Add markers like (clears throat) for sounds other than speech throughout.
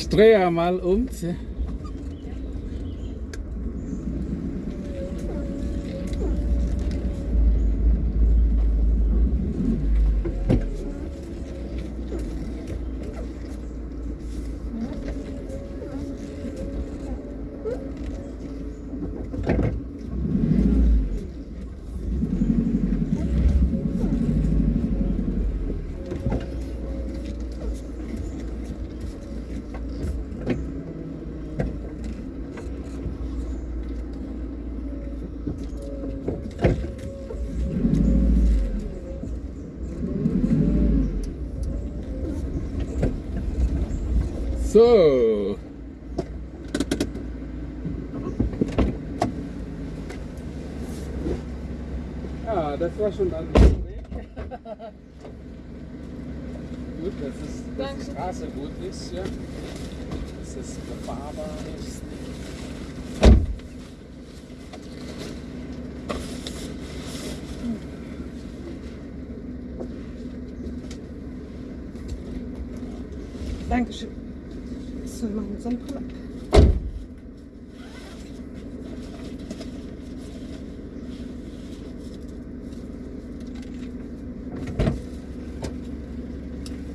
Ich drehe mal um. So. Ja, das war schon alles Weg. (laughs) gut, dass, es, dass die Straße gut ist, ja. Dass es befahrbar ist. Dankeschön. So, wir machen Sonnenbrille.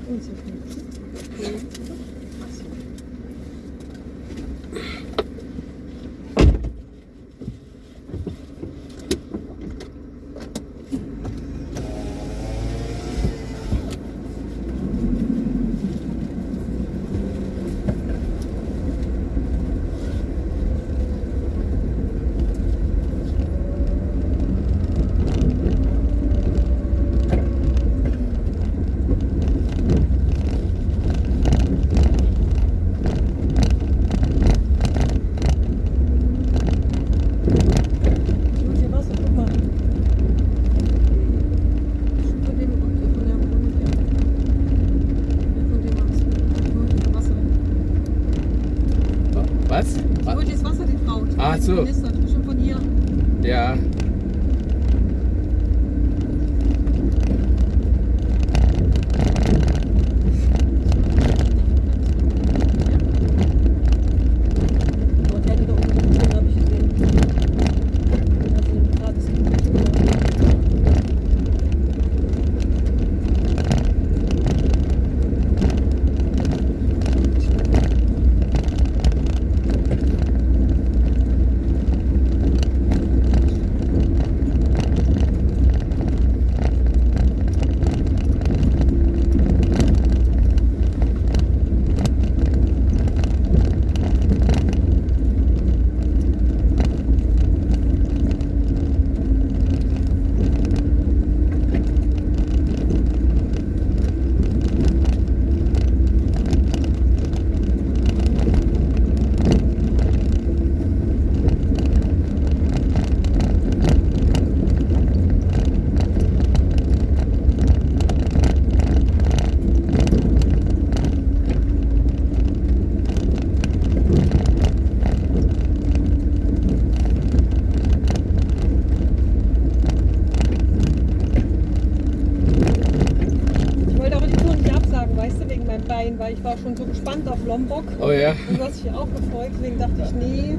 Und so viel. Ich hol dir Wasser, guck mal. Von dem von der Wohnung hier. Von dem Wasser. Ich hol dir Wasser. Was? Dir das Wasser, die Frau. Die Ach so. Minister, bestimmt von hier. Ja. Aber der hatte da oben gesehen, habe ich gesehen. Also gerade ist Ich wollte aber die Tour nicht absagen, Bein, weil ich war schon so gespannt auf Lombok. Oh ja. Und du hast dich auch gefreut, deswegen dachte ich, nee,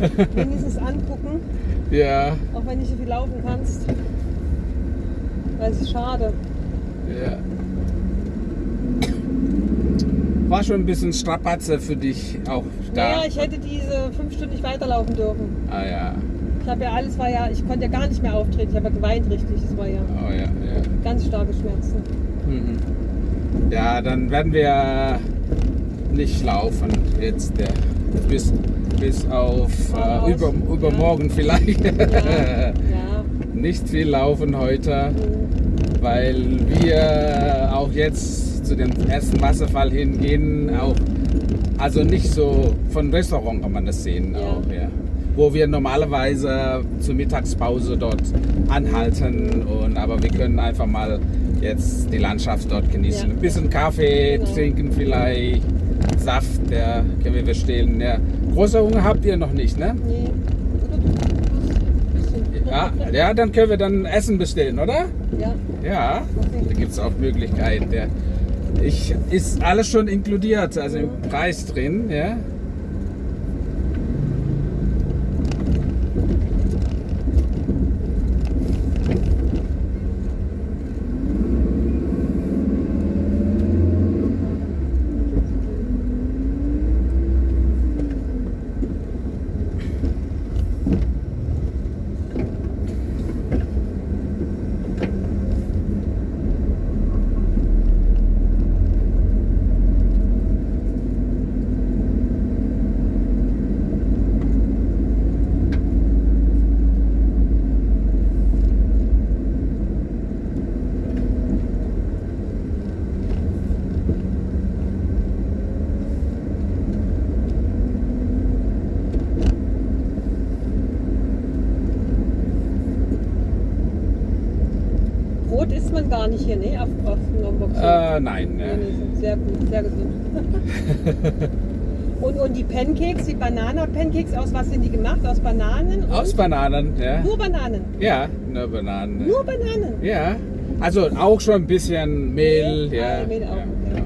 (laughs) wenigstens angucken, Ja. auch wenn nicht so viel laufen kannst. Weil es ist schade. Ja. War schon ein bisschen Strapazze für dich auch da. Naja, ich hätte diese fünf Stunden nicht weiterlaufen dürfen. ah ja. Ich habe ja alles, war ja, ich konnte ja gar nicht mehr auftreten. Ich habe ja geweint richtig. Es war ja Oh ja, ja. ganz starke Schmerzen. Mhm. Ja, dann werden wir nicht laufen jetzt äh, bis, bis auf äh, über, ja. übermorgen vielleicht. Ja, ja. (laughs) Nicht viel laufen heute, weil wir auch jetzt zu dem ersten Wasserfall hingehen, auch also nicht so von Restaurant kann man das sehen Ja. auch, ja. Wo wir normalerweise zur Mittagspause dort anhalten und aber wir können einfach mal jetzt die Landschaft dort genießen. Ja. Ein bisschen Kaffee Genau. trinken vielleicht, Saft, ja, können wir bestellen. Ja. Großer Hunger habt ihr noch nicht, ne? Nee. Ja, ja, dann können wir dann Essen bestellen, oder? Ja. Ja, da gibt es auch Möglichkeiten. Ja. Ich, ist alles schon inkludiert, also im Preis drin, ja. Brot isst man gar nicht hier, ne? Auf, auf Lombok. Äh, nein, nee, sehr gut, sehr gesund. (laughs) und, und die Pancakes, die Banana-Pancakes, aus was sind die gemacht? Aus Bananen? Aus Bananen, ja. Nur Bananen. Ja, nur Bananen. Nur Bananen. Ja, also auch schon ein bisschen Mehl, Mehl? ja. Ah, Mehl auch, ja, okay. ja.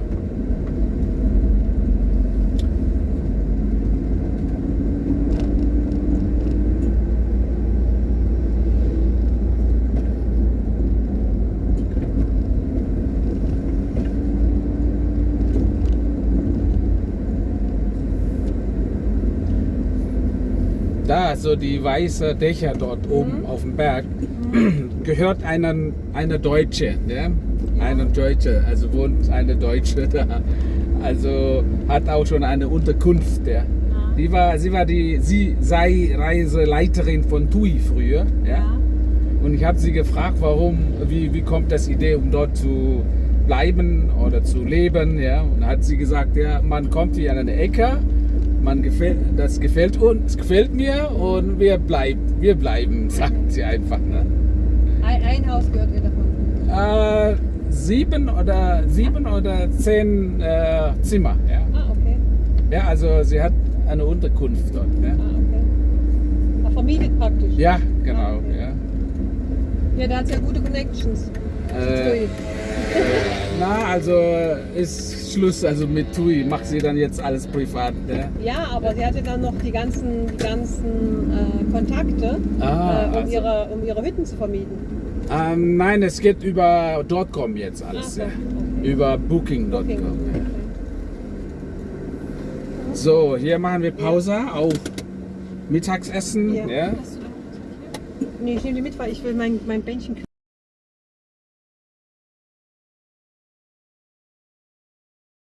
Da, so die weiße Dächer dort oben auf dem Berg, (clears throat) gehört einen, eine Deutsche, ja? Eine Deutsche, also wohnt eine Deutsche (laughs) da. Also hat auch schon eine Unterkunft, ja. Die war, sie war die, sie sei Reiseleiterin von TUI früher, ja. Und ich habe sie gefragt, warum, wie, wie kommt das Idee, um dort zu bleiben oder zu leben, ja. Und hat sie gesagt, ja, man kommt hier an eine Ecke, man gefällt, das gefällt uns, gefällt mir und wir bleiben, wir bleiben, (laughs) sagt sie einfach. Ne? Ein, ein Haus gehört ihr davon. Äh, sieben oder sieben oder zehn äh, Zimmer, ja. Ah, okay. Ja, also sie hat eine Unterkunft dort. Ja, Ah, okay. Ah, vermietet praktisch. ja genau, Ah, okay. ja. Ja, da hat ja gute Connections. Äh. Na, also ist Schluss, also mit TUI macht sie dann jetzt alles privat. Ne? Ja, aber sie hatte dann noch die ganzen, die ganzen äh, Kontakte, Ah, äh, um, also. ihre, um ihre Hütten zu vermieten. Ähm, nein, es geht über .com jetzt alles, so, ja. okay. Über Booking.com. Okay. Ja. So, hier machen wir Pause, auch Mittagsessen. Ja. Ja. Nee, ich nehme die mit, weil ich will mein, mein Bändchen